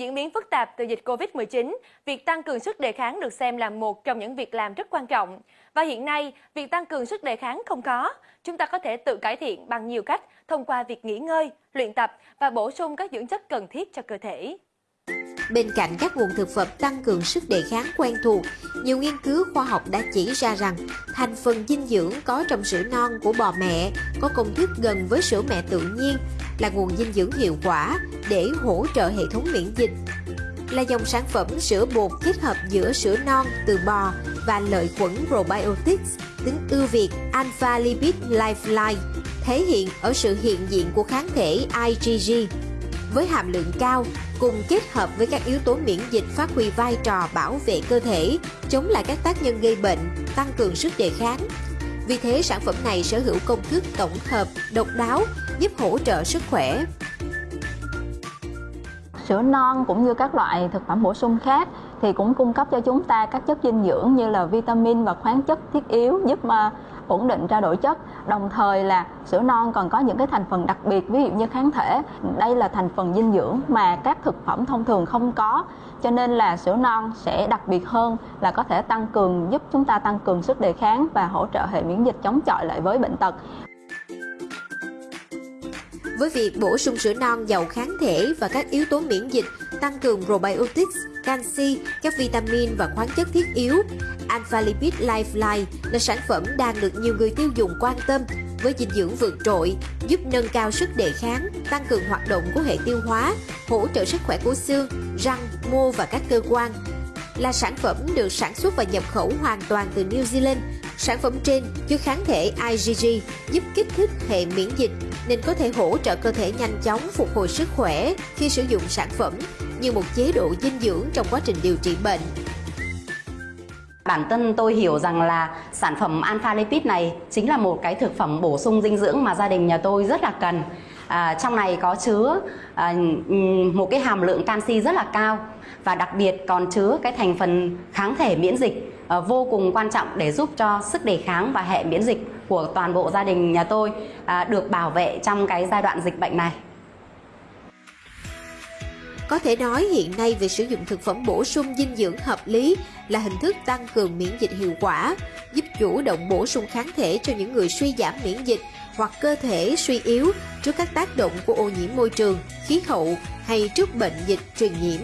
diễn biến phức tạp từ dịch Covid-19, việc tăng cường sức đề kháng được xem là một trong những việc làm rất quan trọng. Và hiện nay, việc tăng cường sức đề kháng không có. Chúng ta có thể tự cải thiện bằng nhiều cách thông qua việc nghỉ ngơi, luyện tập và bổ sung các dưỡng chất cần thiết cho cơ thể. Bên cạnh các nguồn thực phẩm tăng cường sức đề kháng quen thuộc, nhiều nghiên cứu khoa học đã chỉ ra rằng thành phần dinh dưỡng có trong sữa non của bò mẹ có công thức gần với sữa mẹ tự nhiên là nguồn dinh dưỡng hiệu quả để hỗ trợ hệ thống miễn dịch. Là dòng sản phẩm sữa bột kết hợp giữa sữa non từ bò và lợi khuẩn probiotics, tính ưu việt Alpha Lipid Lifeline, thể hiện ở sự hiện diện của kháng thể IgG với hàm lượng cao cùng kết hợp với các yếu tố miễn dịch phát huy vai trò bảo vệ cơ thể, chống lại các tác nhân gây bệnh, tăng cường sức đề kháng. Vì thế sản phẩm này sở hữu công thức tổng hợp độc đáo giúp hỗ trợ sức khỏe. Sữa non cũng như các loại thực phẩm bổ sung khác thì cũng cung cấp cho chúng ta các chất dinh dưỡng như là vitamin và khoáng chất thiết yếu giúp mà ổn định trao đổi chất. Đồng thời là sữa non còn có những cái thành phần đặc biệt, ví dụ như kháng thể. Đây là thành phần dinh dưỡng mà các thực phẩm thông thường không có, cho nên là sữa non sẽ đặc biệt hơn là có thể tăng cường, giúp chúng ta tăng cường sức đề kháng và hỗ trợ hệ miễn dịch chống chọi lại với bệnh tật với việc bổ sung sữa non giàu kháng thể và các yếu tố miễn dịch, tăng cường probiotics, canxi, các vitamin và khoáng chất thiết yếu, Alpha Lipid Lifeline là sản phẩm đang được nhiều người tiêu dùng quan tâm với dinh dưỡng vượt trội, giúp nâng cao sức đề kháng, tăng cường hoạt động của hệ tiêu hóa, hỗ trợ sức khỏe của xương, răng, mô và các cơ quan. Là sản phẩm được sản xuất và nhập khẩu hoàn toàn từ New Zealand, sản phẩm trên chứa kháng thể IgG giúp kích thích hệ miễn dịch nên có thể hỗ trợ cơ thể nhanh chóng phục hồi sức khỏe khi sử dụng sản phẩm như một chế độ dinh dưỡng trong quá trình điều trị bệnh. Bản thân tôi hiểu rằng là sản phẩm Alpha Lipid này chính là một cái thực phẩm bổ sung dinh dưỡng mà gia đình nhà tôi rất là cần. À, trong này có chứa à, một cái hàm lượng canxi rất là cao và đặc biệt còn chứa cái thành phần kháng thể miễn dịch à, vô cùng quan trọng để giúp cho sức đề kháng và hệ miễn dịch của toàn bộ gia đình nhà tôi à, được bảo vệ trong cái giai đoạn dịch bệnh này. Có thể nói hiện nay việc sử dụng thực phẩm bổ sung dinh dưỡng hợp lý là hình thức tăng cường miễn dịch hiệu quả, giúp chủ động bổ sung kháng thể cho những người suy giảm miễn dịch hoặc cơ thể suy yếu trước các tác động của ô nhiễm môi trường, khí hậu hay trước bệnh dịch truyền nhiễm.